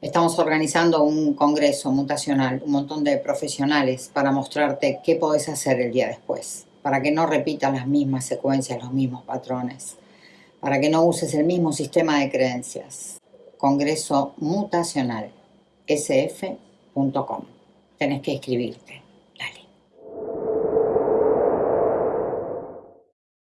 estamos organizando un congreso mutacional, un montón de profesionales para mostrarte qué podés hacer el día después, para que no repitas las mismas secuencias, los mismos patrones, para que no uses el mismo sistema de creencias. Congreso mutacional, sf.com. Tenés que inscribirte.